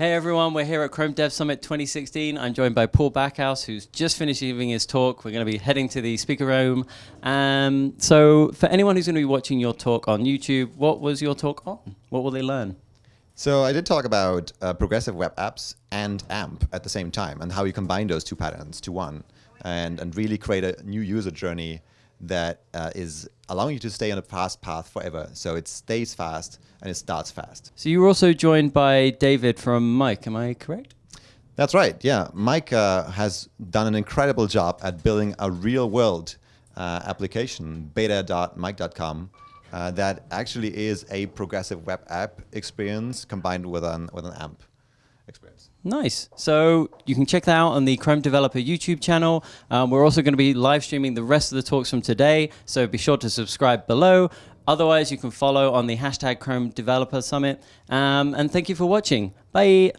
Hey everyone, we're here at Chrome Dev Summit 2016. I'm joined by Paul Bakaus, who's just finished giving his talk. We're going to be heading to the speaker room. Um, so, for anyone who's going to be watching your talk on YouTube, what was your talk on? What will they learn? So I did talk about uh, progressive web apps and AMP at the same time, and how you combine those two patterns to one, and and really create a new user journey that uh, is allowing you to stay on a fast path forever. So it stays fast and it starts fast. So you were also joined by David from Mic, am I correct? That's right, yeah. Mic uh, has done an incredible job at building a real world uh, application, beta.mic.com, uh, that actually is a progressive web app experience combined with an, with an AMP experience. Nice. So you can check that out on the Chrome Developer YouTube channel. Um, we're also going to be live streaming the rest of the talks from today, so be sure to subscribe below. Otherwise, you can follow on the hashtag Chrome Developer Summit. Um, and thank you for watching. Bye.